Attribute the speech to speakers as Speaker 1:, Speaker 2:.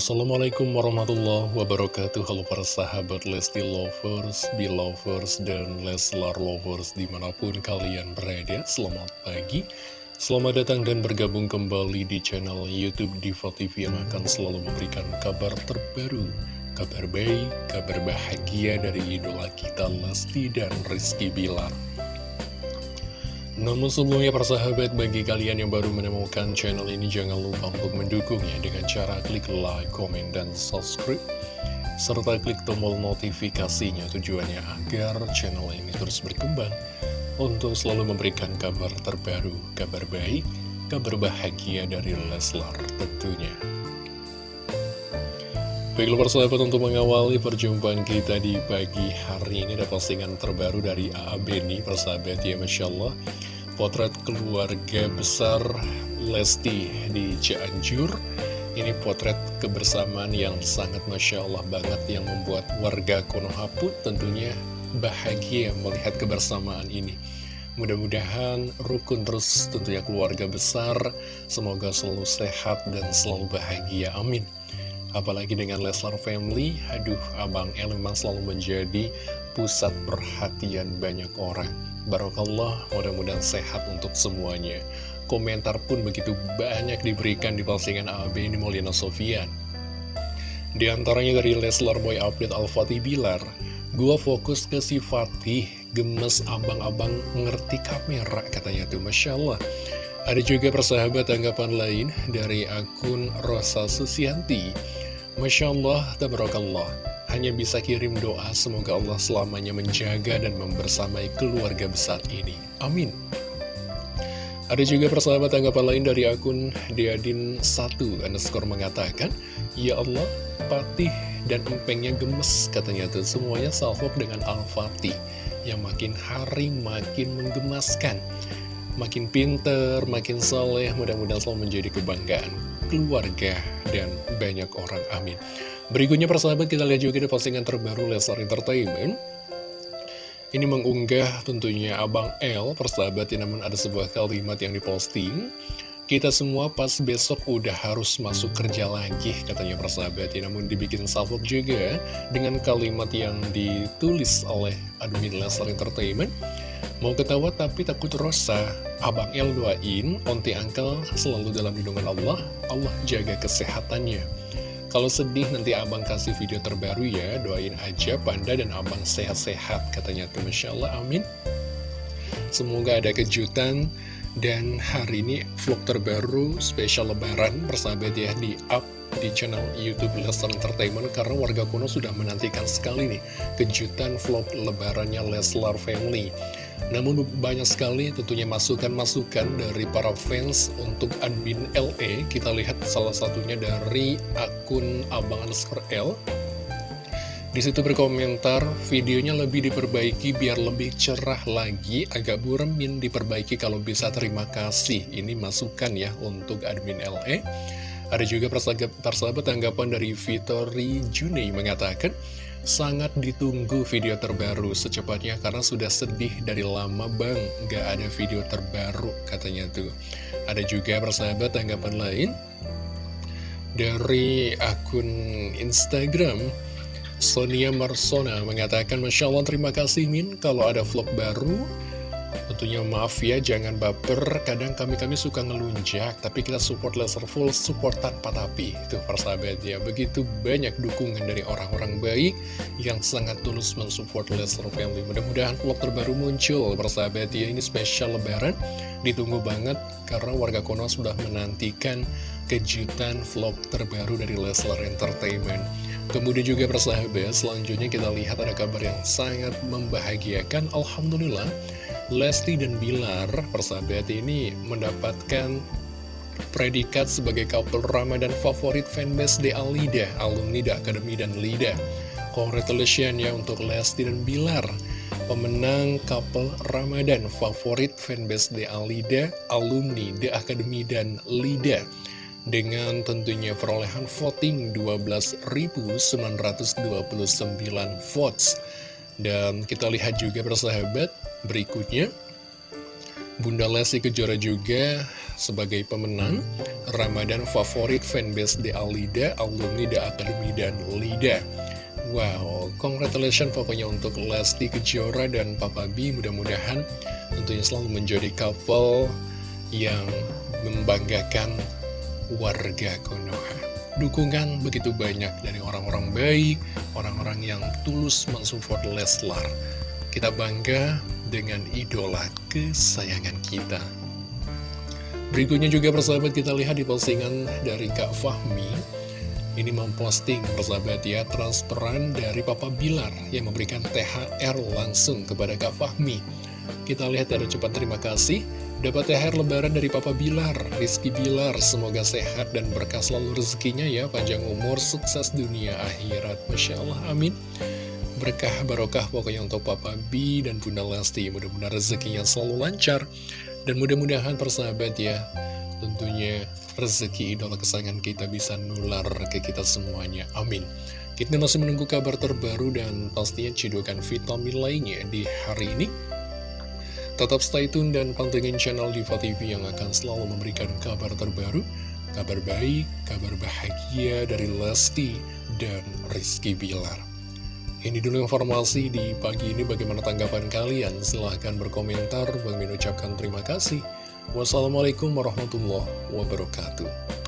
Speaker 1: Assalamualaikum warahmatullahi wabarakatuh. Halo para sahabat Lesti Lovers, Belovers, dan Leslar Lovers di mana pun kalian berada. Selamat pagi. Selamat datang dan bergabung kembali di channel Youtube Diva TV yang akan selalu memberikan kabar terbaru Kabar baik, kabar bahagia dari idola kita Lesti dan Rizky Bilar namun sebelumnya persahabat bagi kalian yang baru menemukan channel ini jangan lupa untuk mendukungnya dengan cara klik like, komen, dan subscribe serta klik tombol notifikasinya tujuannya agar channel ini terus berkembang untuk selalu memberikan kabar terbaru, kabar baik, kabar bahagia dari Leslar tentunya. Baiklah persahabat untuk mengawali perjumpaan kita di pagi hari ini ada postingan terbaru dari A.A. Beni persahabat ya Masya Allah potret keluarga besar Lesti di Cianjur. Ini potret kebersamaan yang sangat Masya Allah banget yang membuat warga Konoha pun tentunya bahagia melihat kebersamaan ini. Mudah-mudahan rukun terus tentunya keluarga besar. Semoga selalu sehat dan selalu bahagia, amin Apalagi dengan Leslar Family, aduh Abang El memang selalu menjadi pusat perhatian banyak orang Barokallah, mudah-mudahan sehat untuk semuanya. Komentar pun begitu banyak diberikan di postingan AB ini Molina Sofian. Di antaranya dari Leslar Boy Update Al-Fatih Bilar, Gua fokus ke si Fatih, gemes abang-abang ngerti kamera, katanya tuh Masya Allah. Ada juga persahabat tanggapan lain dari akun Rosa Susianti. Masya Allah, tabarakallah hanya bisa kirim doa semoga Allah selamanya menjaga dan membersamai keluarga besar ini. Amin. Ada juga persahabat tanggapan lain dari akun Diadin1 underscore mengatakan, Ya Allah, patih dan empengnya gemes katanya tuh semuanya salvok dengan Al-Fatih yang makin hari makin menggemaskan. Makin pinter, makin soleh, mudah-mudahan selalu menjadi kebanggaan keluarga dan banyak orang. Amin. Berikutnya persahabat kita lihat juga di postingan terbaru Lesar Entertainment Ini mengunggah tentunya Abang L persahabat ya namun ada sebuah kalimat yang diposting Kita semua pas besok udah harus masuk kerja lagi katanya persahabat ya namun dibikin salvo juga dengan kalimat yang ditulis oleh admin Lesar Entertainment Mau ketawa tapi takut rosa. Abang L doain Onti Angkel selalu dalam lindungan Allah. Allah jaga kesehatannya. Kalau sedih nanti abang kasih video terbaru ya. Doain aja Panda dan abang sehat-sehat Katanya tuh. Masya Allah amin. Semoga ada kejutan. Dan hari ini vlog terbaru spesial lebaran Persahabat ya di up di channel Youtube Leslar Entertainment Karena warga kuno sudah menantikan sekali nih Kejutan vlog lebarannya Leslar Family namun banyak sekali tentunya masukan-masukan dari para fans untuk admin LE Kita lihat salah satunya dari akun Abang underscore L di situ berkomentar, videonya lebih diperbaiki biar lebih cerah lagi, agak buremin diperbaiki kalau bisa terima kasih. Ini masukan ya untuk admin LE. Ada juga persahabat tanggapan dari Vitori Juni mengatakan, Sangat ditunggu video terbaru secepatnya karena sudah sedih dari lama bang. Gak ada video terbaru katanya tuh. Ada juga persahabat tanggapan lain? Dari akun Instagram Sonia Marsona mengatakan Masya Allah terima kasih Min. Kalau ada vlog baru Tentunya maaf ya, jangan baper. Kadang kami-kami suka ngelunjak, tapi kita support laser full, support tanpa tapi. Itu persahabat ya. Begitu banyak dukungan dari orang-orang baik yang sangat tulus mensupport laser family. Mudah-mudahan vlog terbaru muncul, persahabat ya. Ini spesial lebaran, ditunggu banget karena warga Konoha sudah menantikan kejutan vlog terbaru dari Leslar Entertainment. Kemudian juga persahabat, selanjutnya kita lihat ada kabar yang sangat membahagiakan. Alhamdulillah, Lesti dan Bilar, persahabat ini mendapatkan predikat sebagai couple Ramadan favorit fanbase de Alida, alumni The Academy dan Lida. Congratulations ya untuk Lesti dan Bilar, pemenang couple Ramadan favorit fanbase de Alida, alumni The Academy dan Lida. Dengan tentunya perolehan voting 12.929 votes. Dan kita lihat juga persahabat, Berikutnya, Bunda Lesti Kejora juga sebagai pemenang Ramadan favorit fanbase The Alida, alumni The Academy dan Lida. Wow, congratulations pokoknya untuk Lesti Kejora dan Papa B Mudah-mudahan tentunya selalu menjadi couple yang membanggakan warga Konoha Dukungan begitu banyak dari orang-orang baik, orang-orang yang tulus mensupport Leslar Kita bangga dengan idola kesayangan kita Berikutnya juga persahabat kita lihat di postingan dari Kak Fahmi ini memposting persahabat ya transferan dari Papa Bilar yang memberikan THR langsung kepada Kak Fahmi. Kita lihat ada cepat terima kasih. Dapat THR lebaran dari Papa Bilar, Rizky Bilar. Semoga sehat dan berkah selalu rezekinya ya, panjang umur, sukses dunia akhirat. Masya Allah, amin. Berkah barokah pokoknya untuk Papa B dan Bunda Lesti. Mudah-mudahan rezekinya selalu lancar. Dan mudah-mudahan persahabat ya, tentunya rezeki idola kesayangan kita bisa nular ke kita semuanya. Amin. Kita masih menunggu kabar terbaru dan pastinya cedokan vitamin lainnya di hari ini. Tetap stay tune dan pantengin channel Diva TV yang akan selalu memberikan kabar terbaru, kabar baik, kabar bahagia dari Lesti dan Rizky Bilar. Ini dulu informasi di pagi ini bagaimana tanggapan kalian. Silahkan berkomentar. Bang ucapkan terima kasih. Wassalamualaikum warahmatullahi wabarakatuh.